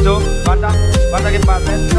listo, falta, falta que pasen.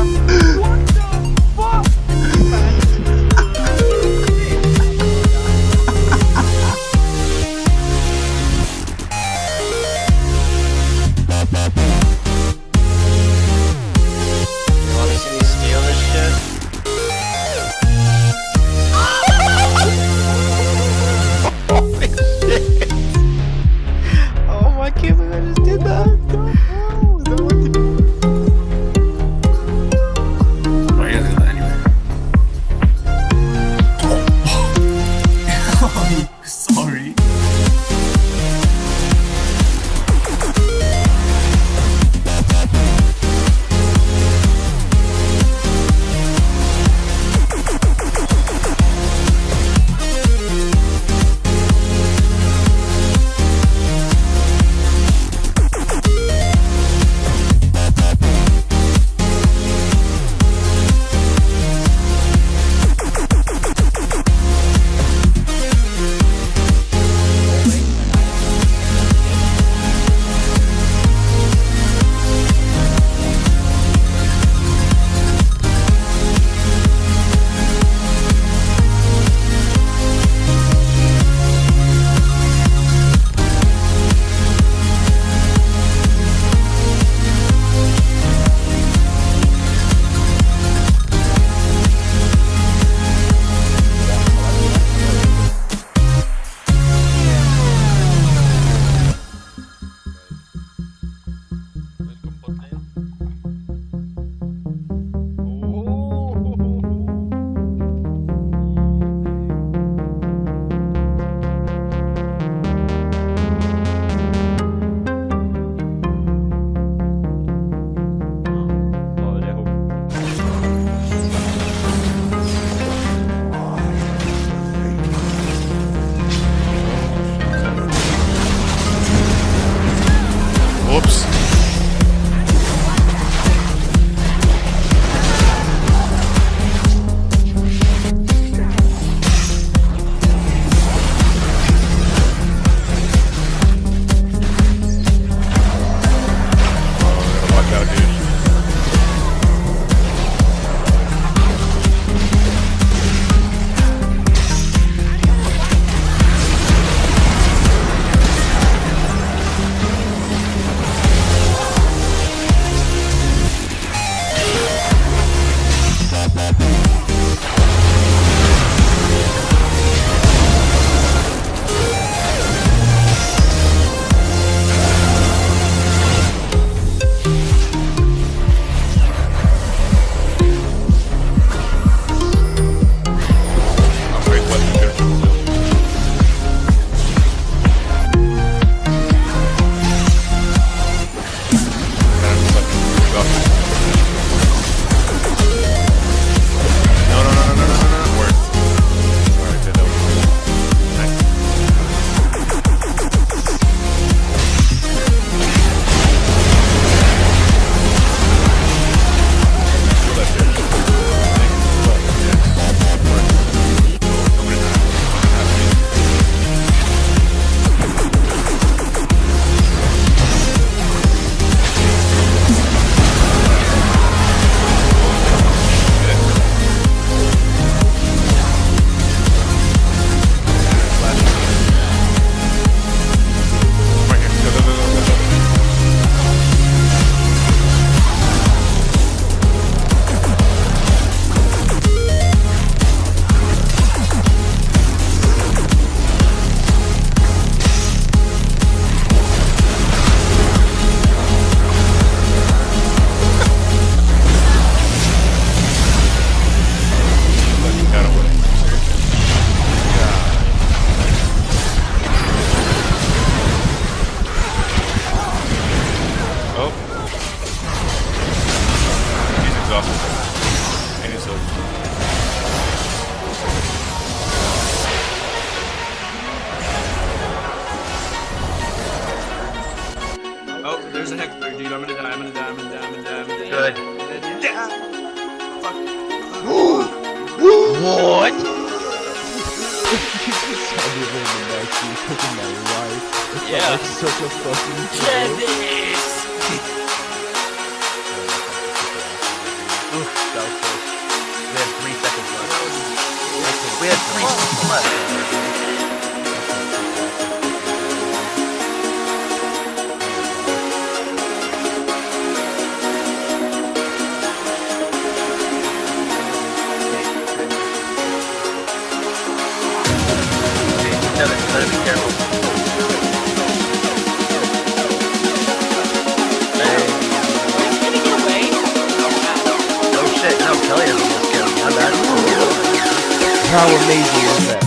Oh, there's a heckler, dude. I'm gonna die. I'm gonna die. I'm gonna die. I'm gonna die. I'm gonna die. Good. Yeah. Fuck. what? yeah. Like such a fucking. Dennis. We have three seconds left. We have three. Oh shit, Kelly has this kill. My bad. How amazing is that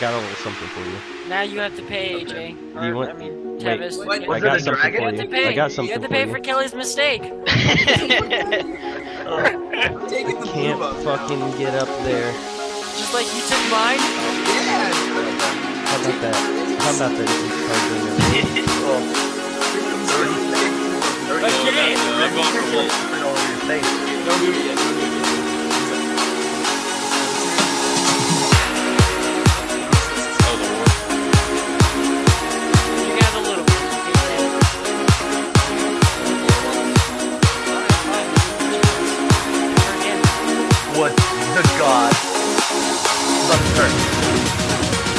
got a little something for you. Now you have to pay AJ. Or, You want- I mean, wait, Tevis. wait, You was I got something for have to you. I got you have to pay you. for Kelly's mistake. I Can't fucking get up there. Just like you took mine. Yeah. How about that? How about that? Oh, the god? Left turn.